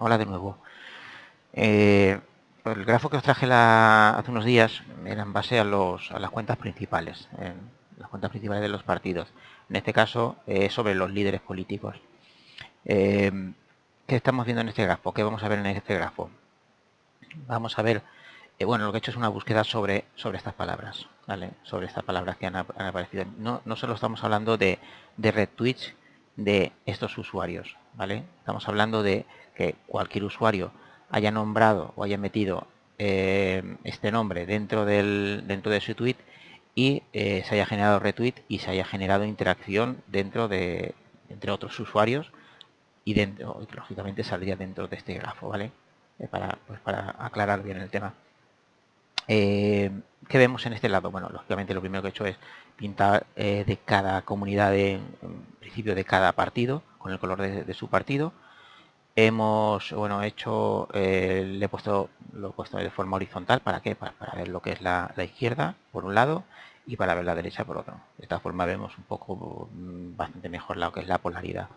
hola de nuevo. Eh, el grafo que os traje hace unos días era en base a, los, a las cuentas principales, las cuentas principales de los partidos. En este caso, es sobre los líderes políticos. Eh, ¿Qué estamos viendo en este grafo? ¿Qué vamos a ver en este grafo? Vamos a ver, eh, bueno, lo que he hecho es una búsqueda sobre, sobre estas palabras, ¿vale? Sobre estas palabras que han, aparecido. No, no, solo estamos hablando de, de retweets de estos usuarios, ¿vale? Estamos hablando de que cualquier usuario haya nombrado o haya metido eh, este nombre dentro, del, dentro de su tweet y eh, se haya generado retweet y se haya generado interacción dentro de entre otros usuarios y dentro lógicamente saldría dentro de este grafo vale eh, para, pues para aclarar bien el tema ¿qué vemos en este lado? bueno lógicamente lo primero que he hecho es pintar de cada comunidad de, en principio de cada partido con el color de su partido. Hemos bueno hecho eh, le he puesto lo he puesto de forma horizontal para qué para, ver lo que es la, izquierda por un lado y para ver la derecha por otro. De esta forma vemos un poco mm, bastante mejor lo que es la polaridad.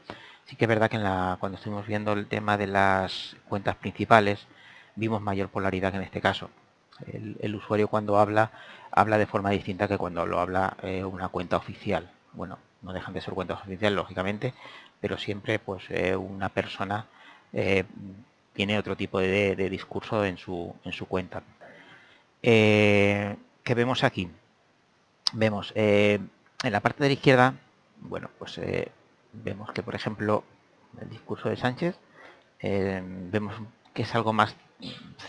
Sí que es verdad que en la, cuando estuvimos viendo el tema de las cuentas principales vimos mayor polaridad que en este caso el, usuario cuando habla habla de forma distinta que cuando lo habla eh, una cuenta oficial bueno no dejan de ser cuentas oficiales lógicamente pero siempre pues eh, una persona eh, tiene otro tipo de, discurso en su, en su cuenta. ¿Qué vemos aquí? Vemos en la parte de la izquierda, bueno, pues vemos que, por ejemplo, el discurso de Sánchez, vemos que es algo más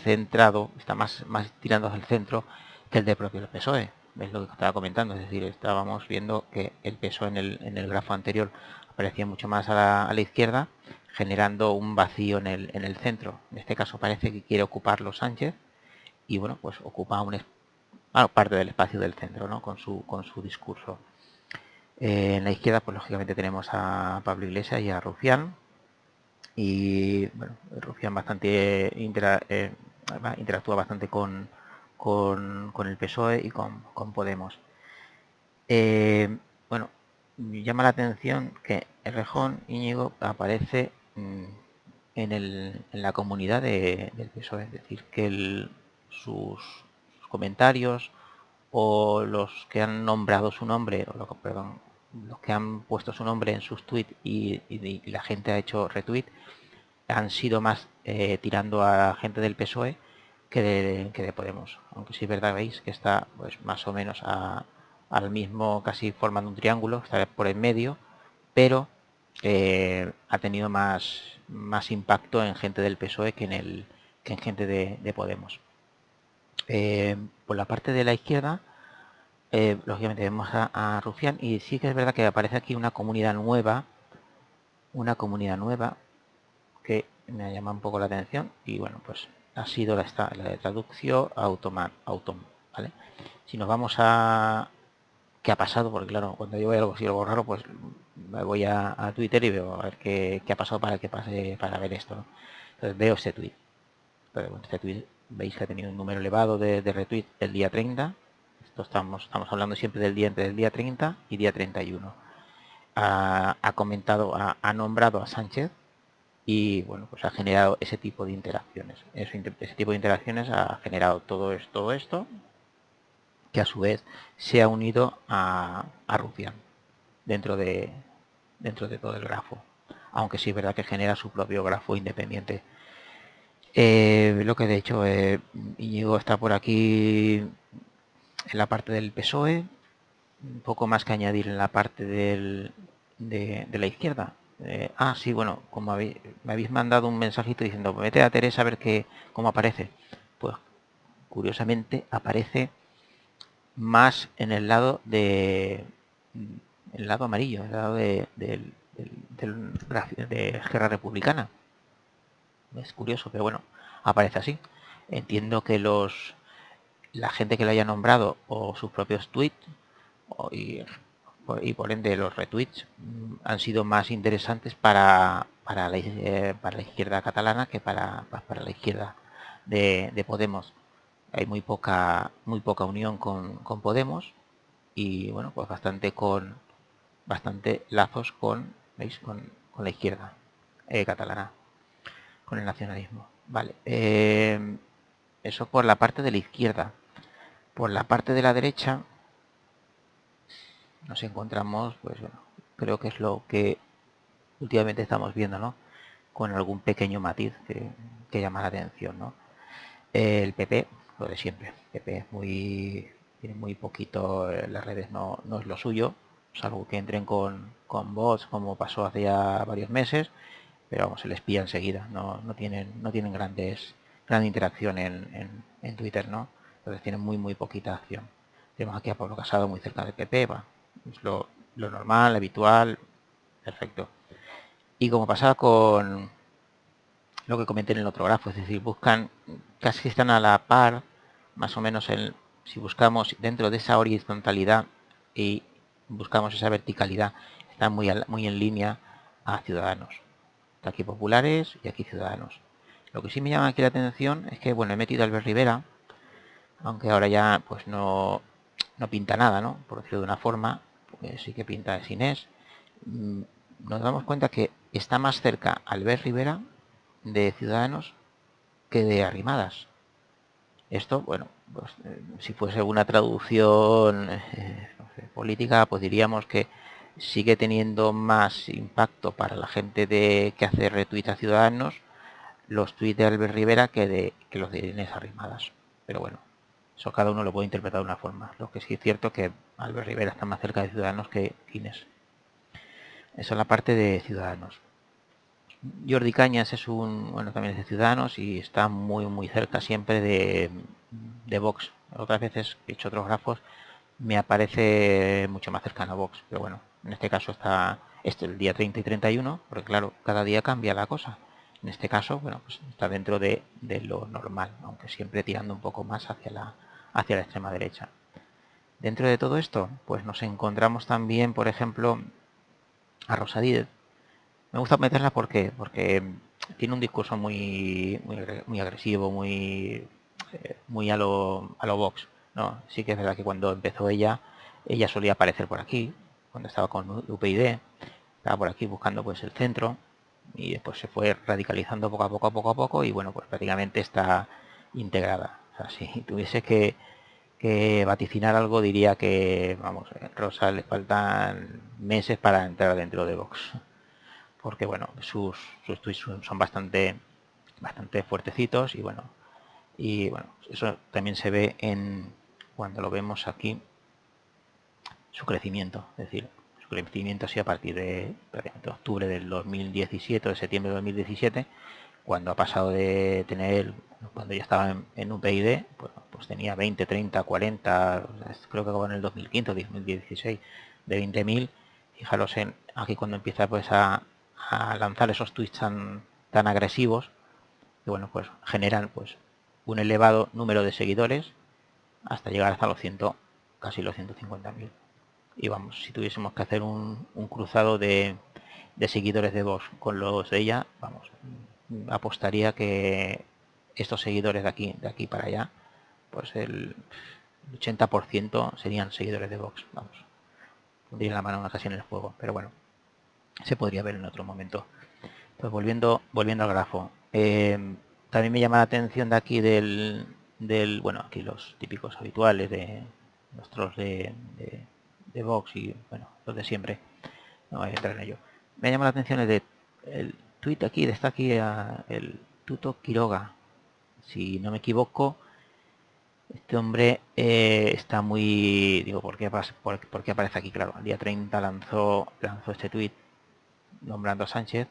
centrado, está más, más tirando hacia el centro que el de propio PSOE. Es lo que estaba comentando, es decir, estábamos viendo que el PSOE en el, en el grafo anterior aparecía mucho más a la izquierda generando un vacío en el, en el centro. En este caso parece que quiere ocuparlo Sánchez y bueno, pues ocupa un, parte del espacio del centro ¿no? con, su, con su discurso. Eh, en la izquierda, pues lógicamente tenemos a Pablo Iglesias y a Rufián. Y bueno, Rufián bastante eh, interactúa bastante con, con, el PSOE y con, Podemos. Eh, bueno, llama la atención que el rejón Íñigo aparece Mm, en, el, en la comunidad de, del PSOE, es decir, que sus, comentarios o los que han nombrado su nombre, o lo, perdón, los que han puesto su nombre en sus tweets y, la gente ha hecho retweet, han sido más eh, tirando a gente del PSOE que de, que de Podemos. Aunque sí es verdad, veis que está pues más o menos al mismo, casi formando un triángulo, está por en medio, pero eh, ha tenido más, más impacto en gente del PSOE que en, el, que en gente de, Podemos. Eh, por la parte de la izquierda, eh, lógicamente vemos a, Rufián y sí que es verdad que aparece aquí una comunidad nueva, una comunidad nueva que me llama un poco la atención y bueno, pues ha sido la, la de traducción automan, autom, ¿vale? Si nos vamos a, qué ha pasado, porque claro, cuando yo veo algo así, algo raro, pues me voy a, Twitter y veo a ver qué, ha pasado para que pase para ver esto. Entonces veo este tweet. este tweet veis que ha tenido un número elevado de, de retweets el día 30. Estamos, estamos hablando siempre del día entre el día 30 y día 31. Ha, ha comentado, ha, nombrado a Sánchez y bueno, pues ha generado ese tipo de interacciones. ese tipo de interacciones ha generado todo esto, todo esto que a su vez se ha unido a, a Rufián dentro de, dentro de todo el grafo. Aunque sí es verdad que genera su propio grafo independiente. Eh, lo que de hecho eh, Íñigo está por aquí en la parte del PSOE. Un poco más que añadir en la parte del, de, la izquierda. Eh, ah, sí, bueno, como me habéis mandado un mensajito diciendo, vete a Teresa a ver qué, cómo aparece. Pues curiosamente aparece más en el lado de el lado amarillo, el lado de, de, de, Guerra Republicana. Es curioso, pero bueno, aparece así. Entiendo que los la gente que lo haya nombrado o sus propios tweets y, por ende los retweets mm, han sido más interesantes para, para, la, eh, para la izquierda catalana que para, para la izquierda de Podemos hay muy poca muy poca unión con, Podemos y bueno pues bastante con bastante lazos con ¿veis? con, la izquierda eh, catalana con el nacionalismo. Vale. Eh, eso por la parte de la izquierda. Por la parte de la derecha nos encontramos, pues bueno, creo que es lo que últimamente estamos viendo, ¿no? Con algún pequeño matiz que, llama la atención, ¿no? El PP, lo de siempre. PP es muy, tiene muy poquito, eh, las redes no, no es lo suyo, salvo que entren con, con bots como pasó hace ya varios meses, pero vamos, se les pilla enseguida, no, no tienen, no tienen grandes, gran interacción en, en, Twitter, ¿no? Entonces tienen muy muy poquita acción. Tenemos aquí a Pablo Casado muy cerca del PP, va, es lo, lo normal, habitual, perfecto. Y como pasaba con lo que comenté en el otro grafo, es decir, buscan, casi están a la par, más o menos en, si buscamos dentro de esa horizontalidad y buscamos esa verticalidad, están muy, muy en línea a ciudadanos. aquí populares y aquí ciudadanos. Lo que sí me llama aquí la atención es que, bueno, he metido a Albert Rivera, aunque ahora ya pues no, no pinta nada, ¿no? Por decirlo de una forma, sí que pinta de Inés. Mm, nos damos cuenta que está más cerca Albert Rivera de Ciudadanos que de Arrimadas. Esto, bueno, pues, eh, si fuese una traducción eh, política, pues diríamos que sigue teniendo más impacto para la gente de que hace retweet a Ciudadanos los tweets de Albert Rivera que, de, que los de Inés Arrimadas. Pero bueno, eso cada uno lo puede interpretar de una forma. Lo que sí es cierto que Albert Rivera está más cerca de Ciudadanos que Inés. Eso es la parte de Ciudadanos. Jordi Cañas es un, bueno, también es de Ciudadanos y está muy muy cerca siempre de, de Vox. Otras veces he hecho otros grafos, me aparece mucho más cercano a Vox. Pero bueno, en este caso está este el día 30 y 31, porque claro, cada día cambia la cosa. En este caso, bueno, pues está dentro de, lo normal, aunque siempre tirando un poco más hacia la, hacia la extrema derecha. Dentro de todo esto, pues nos encontramos también, por ejemplo, a Rosa Díez. Me gusta meterla porque, porque tiene un discurso muy, muy, agresivo, muy, eh, muy a lo, a lo Vox. ¿no? Sí que es verdad que cuando empezó ella, ella solía aparecer por aquí, cuando estaba con UPyD, estaba por aquí buscando pues el centro, y después se fue radicalizando poco a poco, a poco a poco y bueno, pues prácticamente está integrada. O sea, si tuviese que, vaticinar algo diría que, vamos, Rosa le faltan meses para entrar dentro de Vox. Porque bueno, sus, sus tweets son bastante, bastante fuertecitos y bueno, y bueno, eso también se ve en cuando lo vemos aquí su crecimiento, es decir, crecimiento así a partir de, octubre del 2017 de septiembre de 2017 cuando ha pasado de tener cuando ya estaba en, un PID pues, pues, tenía 20 30 40 creo que acabó en el 2015 2016 de 20.000 fijaros en aquí cuando empieza pues a, lanzar esos tweets tan, tan agresivos que bueno pues generan pues un elevado número de seguidores hasta llegar hasta los 100 casi los 150.000 y vamos, si tuviésemos que hacer un, cruzado de, seguidores de Vox con los de ella, vamos, apostaría que estos seguidores de aquí, de aquí para allá, pues el 80% serían seguidores de Vox, vamos. Pondría la mano casi en el juego, pero bueno, se podría ver en otro momento. Pues volviendo, volviendo al grafo. Eh, también me llama la atención de aquí del, del, bueno, aquí los típicos habituales de nuestros de de Vox y bueno, los de siempre. No voy a entrar en ello. Me llama la atención el de el tweet aquí, está aquí el Tuto Quiroga. Si no me equivoco, este hombre eh, está muy... Digo, ¿por qué, por, aparece aquí? Claro, el día 30 lanzó, lanzó este tweet nombrando a Sánchez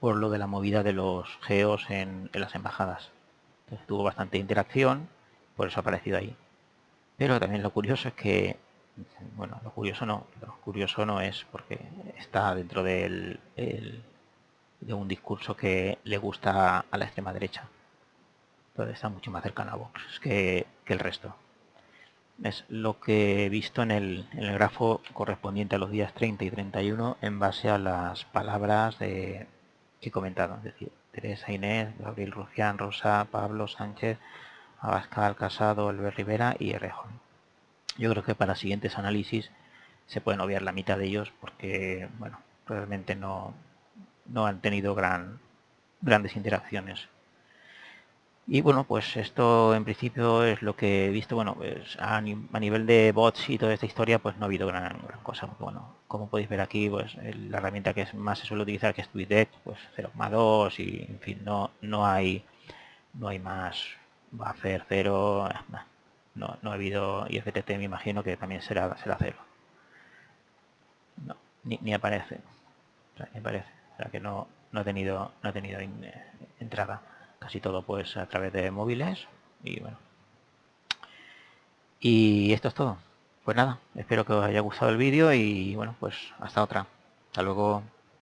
por lo de la movida de los geos en, en las embajadas. Entonces, tuvo bastante interacción, por eso ha aparecido ahí. Pero también lo curioso es que bueno, lo curioso no, lo curioso no es porque está dentro del, de un discurso que le gusta a la extrema derecha. Entonces está mucho más cercano a Vox que, el resto. Es lo que he visto en el, en el, grafo correspondiente a los días 30 y 31 en base a las palabras que he comentado. Es decir, Teresa Inés, Gabriel Rufián, Rosa, Pablo Sánchez, Abascal, Casado, Albert Rivera y Errejón. Yo creo que para siguientes análisis se pueden obviar la mitad de ellos porque, bueno, realmente no, no han tenido gran grandes interacciones. Y bueno, pues esto en principio es lo que he visto. Bueno, pues a, nivel de bots y toda esta historia, pues no ha habido gran, cosa. bueno, como podéis ver aquí, pues la herramienta que más se suele utilizar, que es TweetDeck, pues 0,2 y en fin, no, no hay no hay más va a hacer 0, no, no ha habido IFTT, me imagino que también será, será 0. No, ni, aparece. ni aparece. O sea que no, no ha tenido, no ha tenido eh, entrada casi todo pues a través de móviles y bueno y esto es todo pues nada espero que os haya gustado el vídeo y bueno pues hasta otra hasta luego